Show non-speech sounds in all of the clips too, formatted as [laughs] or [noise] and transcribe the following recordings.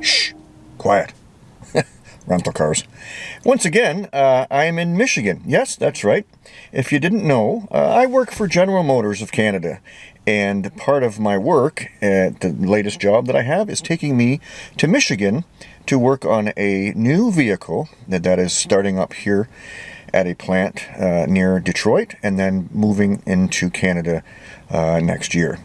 Shh, quiet. [laughs] Rental cars. Once again, uh, I'm in Michigan. Yes, that's right. If you didn't know, uh, I work for General Motors of Canada. And part of my work at the latest job that I have is taking me to Michigan to work on a new vehicle that, that is starting up here at a plant uh, near Detroit and then moving into Canada uh, next year.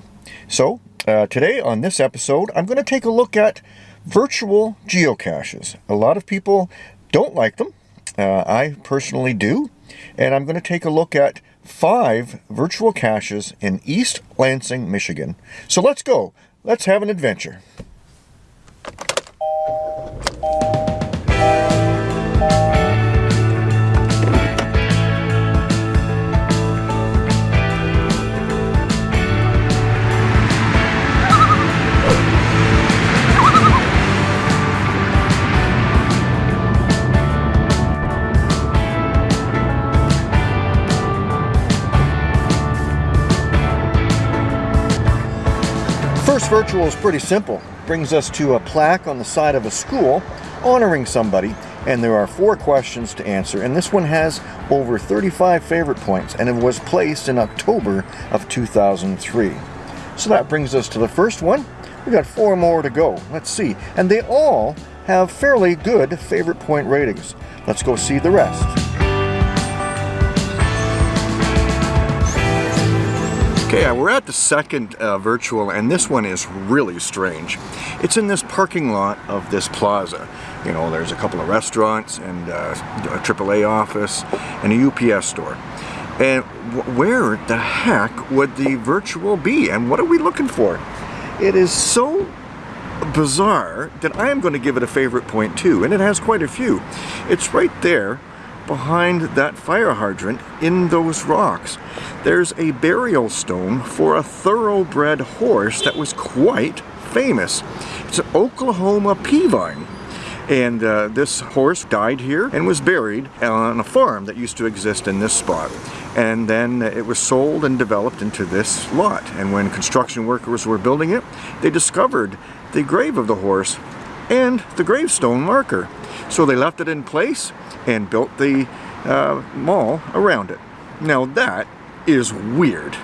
So uh, today on this episode, I'm going to take a look at virtual geocaches. A lot of people don't like them. Uh, I personally do. And I'm going to take a look at five virtual caches in East Lansing, Michigan. So let's go. Let's have an adventure. First virtual is pretty simple. Brings us to a plaque on the side of a school honoring somebody and there are four questions to answer and this one has over 35 favorite points and it was placed in October of 2003. So that brings us to the first one. We've got four more to go. Let's see. And they all have fairly good favorite point ratings. Let's go see the rest. Okay, we're at the second uh, virtual and this one is really strange. It's in this parking lot of this plaza. You know, there's a couple of restaurants and uh, a AAA office and a UPS store. And where the heck would the virtual be and what are we looking for? It is so bizarre that I am going to give it a favorite point too and it has quite a few. It's right there behind that fire hydrant in those rocks. There's a burial stone for a thoroughbred horse that was quite famous. It's an Oklahoma Peavine. And uh, this horse died here and was buried on a farm that used to exist in this spot. And then it was sold and developed into this lot. And when construction workers were building it, they discovered the grave of the horse and the gravestone marker. So they left it in place and built the uh, mall around it. Now that is weird.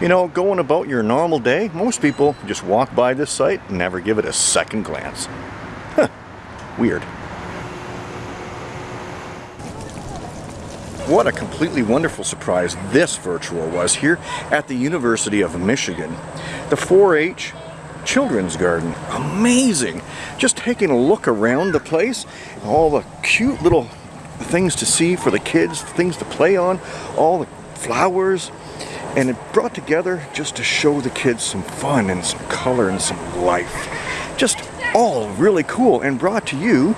You know, going about your normal day, most people just walk by this site and never give it a second glance. Huh, weird. What a completely wonderful surprise this virtual was here at the University of Michigan. The 4-H children's garden. Amazing! Just taking a look around the place, all the cute little things to see for the kids, things to play on, all the flowers, and it brought together just to show the kids some fun and some color and some life. Just all really cool and brought to you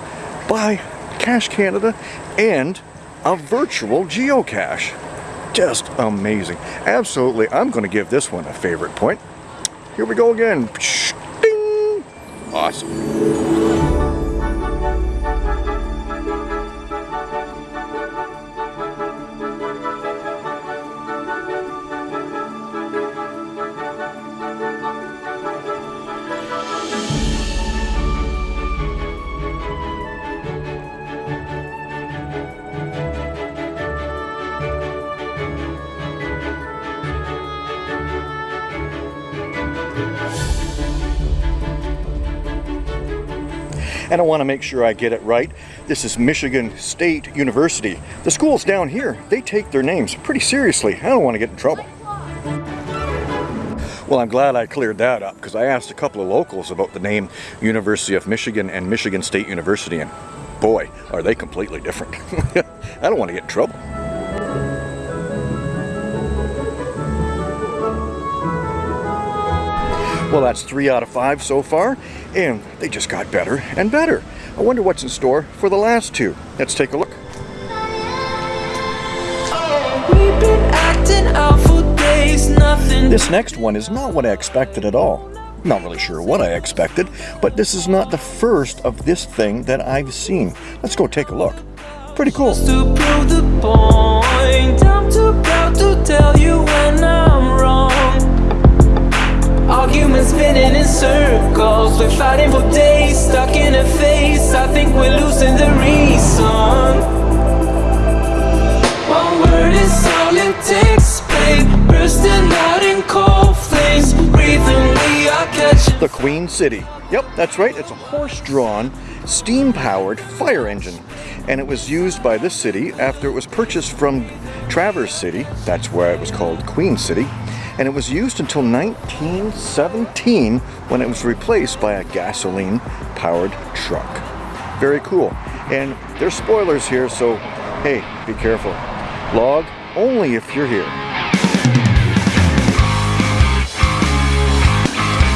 by Cache Canada and a virtual geocache. Just amazing. Absolutely, I'm going to give this one a favorite point. Here we go again. Ding! Awesome. And I want to make sure I get it right. This is Michigan State University. The schools down here, they take their names pretty seriously. I don't want to get in trouble. Well, I'm glad I cleared that up because I asked a couple of locals about the name University of Michigan and Michigan State University and boy, are they completely different. [laughs] I don't want to get in trouble. Well, that's three out of five so far, and they just got better and better. I wonder what's in store for the last two. Let's take a look. This next one is not what I expected at all. Not really sure what I expected, but this is not the first of this thing that I've seen. Let's go take a look. Pretty cool. Walls, we're fighting for days Stuck in a phase, I think we're losing the reason One word is all it takes, babe Bursting out in cold flames Breathing, we are catching The Queen City. Yep, that's right. It's a horse-drawn, steam-powered fire engine. And it was used by this city after it was purchased from Traverse City. That's why it was called Queen City. And it was used until 1917 when it was replaced by a gasoline-powered truck. Very cool. And there's spoilers here, so hey, be careful. Log only if you're here.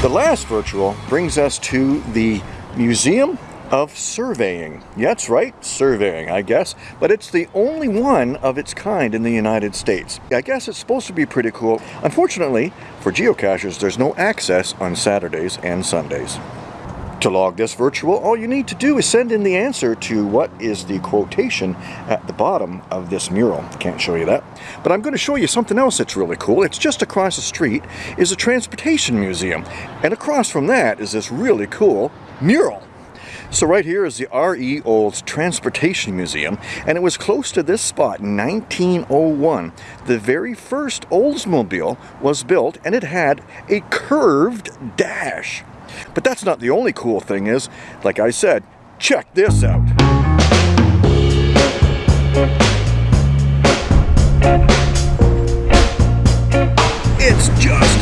The last virtual brings us to the Museum of Surveying. That's right, surveying, I guess. But it's the only one of its kind in the United States. I guess it's supposed to be pretty cool. Unfortunately, for geocachers, there's no access on Saturdays and Sundays. To log this virtual, all you need to do is send in the answer to what is the quotation at the bottom of this mural. Can't show you that. But I'm going to show you something else that's really cool. It's just across the street is a transportation museum. And across from that is this really cool mural. So right here is the R.E. Olds Transportation Museum, and it was close to this spot in 1901. The very first Oldsmobile was built, and it had a curved dash. But that's not the only cool thing is, like I said, check this out. It's just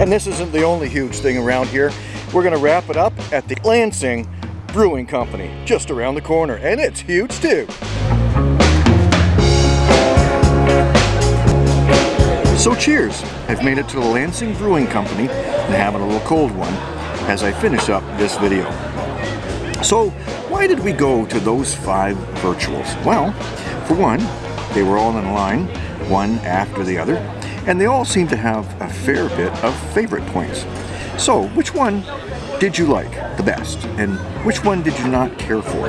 And this isn't the only huge thing around here. We're to wrap it up at the Lansing Brewing Company, just around the corner. And it's huge too. So cheers! I've made it to the Lansing Brewing Company and having a little cold one as I finish up this video. So why did we go to those five virtuals? Well, for one, they were all in line, one after the other, and they all seem to have a fair bit of favorite points. So which one did you like the best and which one did you not care for?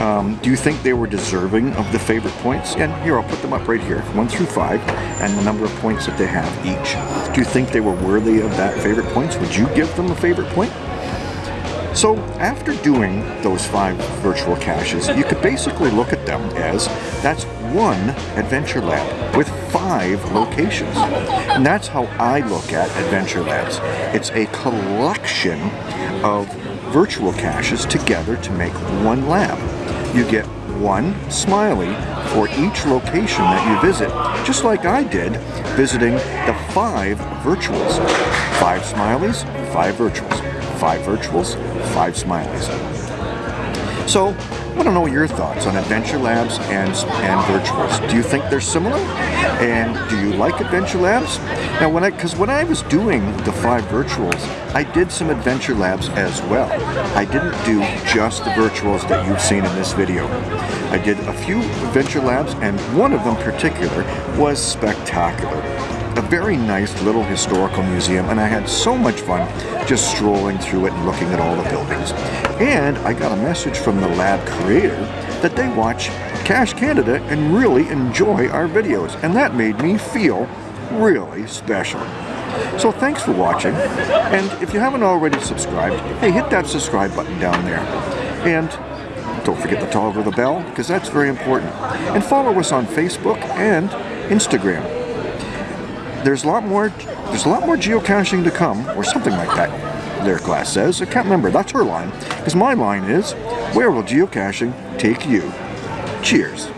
Um, do you think they were deserving of the favorite points? And here, I'll put them up right here, one through five, and the number of points that they have each. Do you think they were worthy of that favorite points? Would you give them a favorite point? So after doing those five virtual caches, you could basically look at them as that's one adventure lab with five locations. And that's how I look at adventure labs. It's a collection of virtual caches together to make one lab. You get one smiley for each location that you visit, just like I did visiting the five virtuals. Five smileys, five virtuals. Five virtuals, five smileys. So, I want to know your thoughts on Adventure Labs and, and virtuals. Do you think they're similar? And do you like Adventure Labs? Now, when I, because when I was doing the five virtuals, I did some Adventure Labs as well. I didn't do just the virtuals that you've seen in this video. I did a few Adventure Labs, and one of them particular was spectacular a very nice little historical museum and I had so much fun just strolling through it and looking at all the buildings. And I got a message from the lab creator that they watch Cache Canada and really enjoy our videos and that made me feel really special. So thanks for watching and if you haven't already subscribed, hey hit that subscribe button down there. And don't forget to toggle the bell because that's very important. And follow us on Facebook and Instagram there's a lot more there's a lot more geocaching to come, or something like that, Lyric Glass says. I can't remember, that's her line. Because my line is, where will geocaching take you? Cheers.